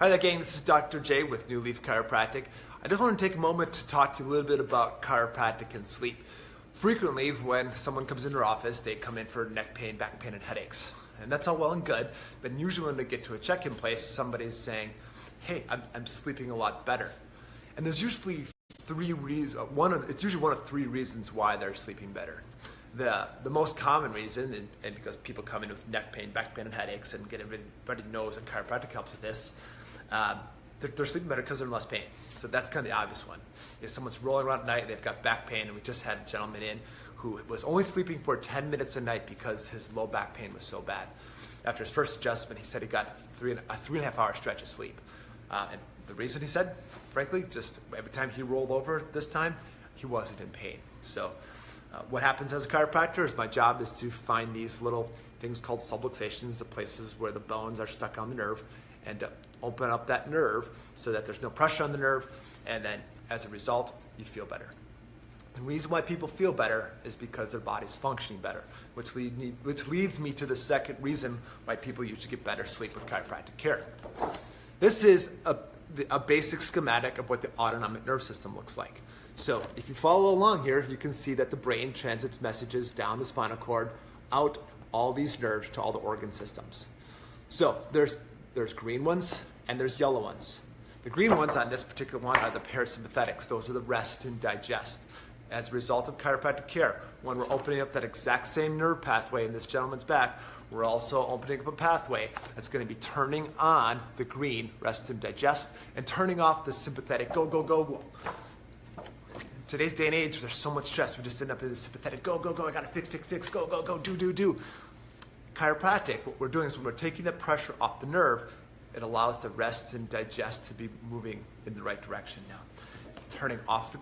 Hi there, gang. This is Dr. J with New Leaf Chiropractic. I just want to take a moment to talk to you a little bit about chiropractic and sleep. Frequently, when someone comes into our office, they come in for neck pain, back pain, and headaches. And that's all well and good, but usually when they get to a check-in place, somebody's saying, hey, I'm, I'm sleeping a lot better. And there's usually three reasons, uh, one of, it's usually one of three reasons why they're sleeping better. The, the most common reason, and, and because people come in with neck pain, back pain, and headaches, and get everybody knows that chiropractic helps with this, um, they're, they're, sleeping better because they're in less pain. So that's kind of the obvious one. If someone's rolling around at night, they've got back pain, and we just had a gentleman in who was only sleeping for 10 minutes a night because his low back pain was so bad. After his first adjustment, he said he got three and, a three and a half hour stretch of sleep. Uh, and the reason he said, frankly, just every time he rolled over this time, he wasn't in pain. So uh, what happens as a chiropractor is my job is to find these little things called subluxations, the places where the bones are stuck on the nerve, and to open up that nerve so that there's no pressure on the nerve, and then as a result, you feel better. The reason why people feel better is because their body's functioning better, which, lead me, which leads me to the second reason why people usually get better sleep with chiropractic care. This is a, a basic schematic of what the autonomic nerve system looks like. So if you follow along here, you can see that the brain transits messages down the spinal cord, out all these nerves to all the organ systems. So there's, there's green ones and there's yellow ones. The green ones on this particular one are the parasympathetics. Those are the rest and digest. As a result of chiropractic care, when we're opening up that exact same nerve pathway in this gentleman's back, we're also opening up a pathway that's going to be turning on the green, rest and digest, and turning off the sympathetic go, go, go, go. In today's day and age, there's so much stress. We just end up in the sympathetic, go, go, go, I gotta fix, fix, fix, go, go, go, do, do, do. Chiropractic, what we're doing is when we're taking the pressure off the nerve, it allows the rest and digest to be moving in the right direction now. Turning off the,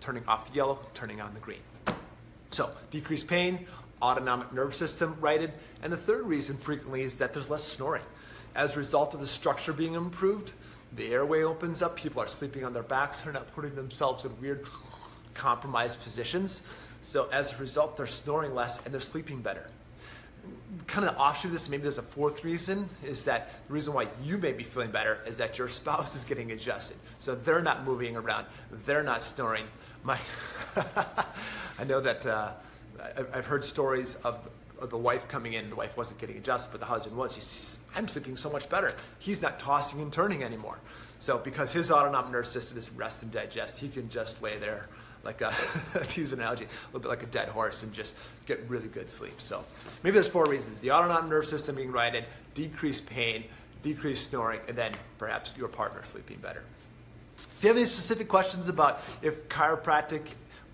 turning off the yellow, turning on the green. So decreased pain, autonomic nerve system righted, and the third reason frequently is that there's less snoring. As a result of the structure being improved, the airway opens up, people are sleeping on their backs, they're not putting themselves in weird compromised positions. So as a result, they're snoring less and they're sleeping better. Kind of the offshoot of this, maybe there's a fourth reason, is that the reason why you may be feeling better is that your spouse is getting adjusted. So they're not moving around, they're not snoring. My, I know that uh, I've heard stories of the wife coming in, the wife wasn't getting adjusted, but the husband was. He's, I'm sleeping so much better. He's not tossing and turning anymore. So because his autonomic nervous system is rest and digest, he can just lay there like uh, a, to use an analogy, a little bit like a dead horse and just get really good sleep. So maybe there's four reasons. The autonomic nervous system being righted, decreased pain, decreased snoring, and then perhaps your partner sleeping better. If you have any specific questions about if chiropractic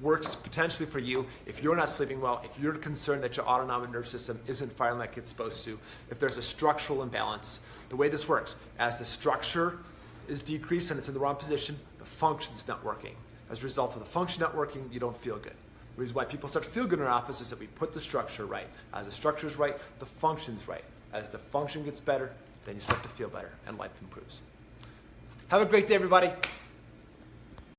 works potentially for you, if you're not sleeping well, if you're concerned that your autonomic nervous system isn't firing like it's supposed to, if there's a structural imbalance, the way this works, as the structure is decreased and it's in the wrong position, the function is not working. As a result of the function not working, you don't feel good. The reason why people start to feel good in our office is that we put the structure right. As the structure is right, the function's right. As the function gets better, then you start to feel better and life improves. Have a great day, everybody.